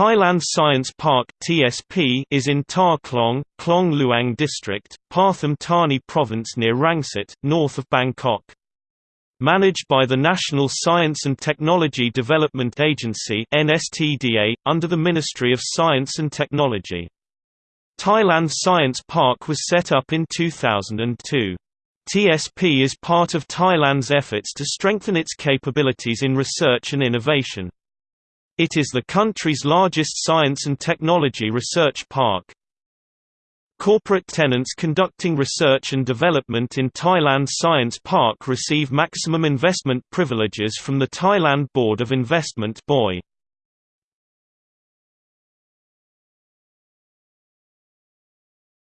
Thailand Science Park (TSP) is in Tar Klong, Klong Luang District, Pathum Thani Province near Rangsit, north of Bangkok. Managed by the National Science and Technology Development Agency (NSTDA) under the Ministry of Science and Technology. Thailand Science Park was set up in 2002. TSP is part of Thailand's efforts to strengthen its capabilities in research and innovation. It is the country's largest science and technology research park. Corporate tenants conducting research and development in Thailand Science Park receive maximum investment privileges from the Thailand Board of Investment BOI.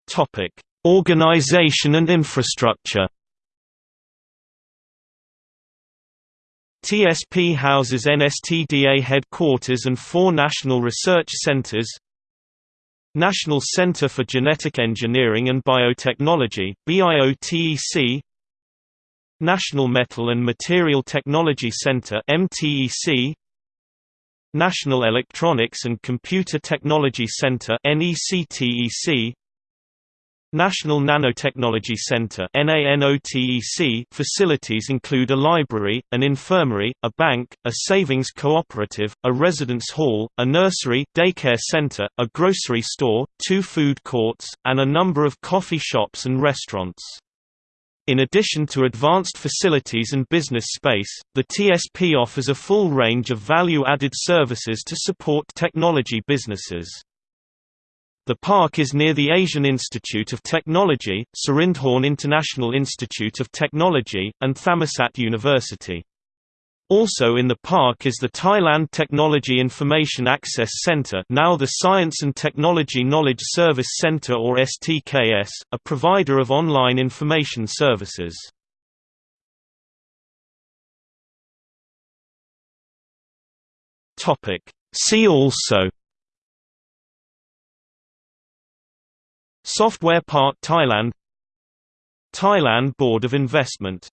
Topic: Organization and infrastructure. TSP houses NSTDA headquarters and four national research centers National Center for Genetic Engineering and Biotechnology BIOTEC National Metal and Material Technology Center MTEC National Electronics and Computer Technology Center NECTEC National Nanotechnology Center facilities include a library, an infirmary, a bank, a savings cooperative, a residence hall, a nursery, daycare center, a grocery store, two food courts, and a number of coffee shops and restaurants. In addition to advanced facilities and business space, the TSP offers a full range of value-added services to support technology businesses. The park is near the Asian Institute of Technology, Sirindhorn International Institute of Technology, and Thammasat University. Also in the park is the Thailand Technology Information Access Center now the Science and Technology Knowledge Service Center or STKS, a provider of online information services. See also Software Park Thailand Thailand Board of Investment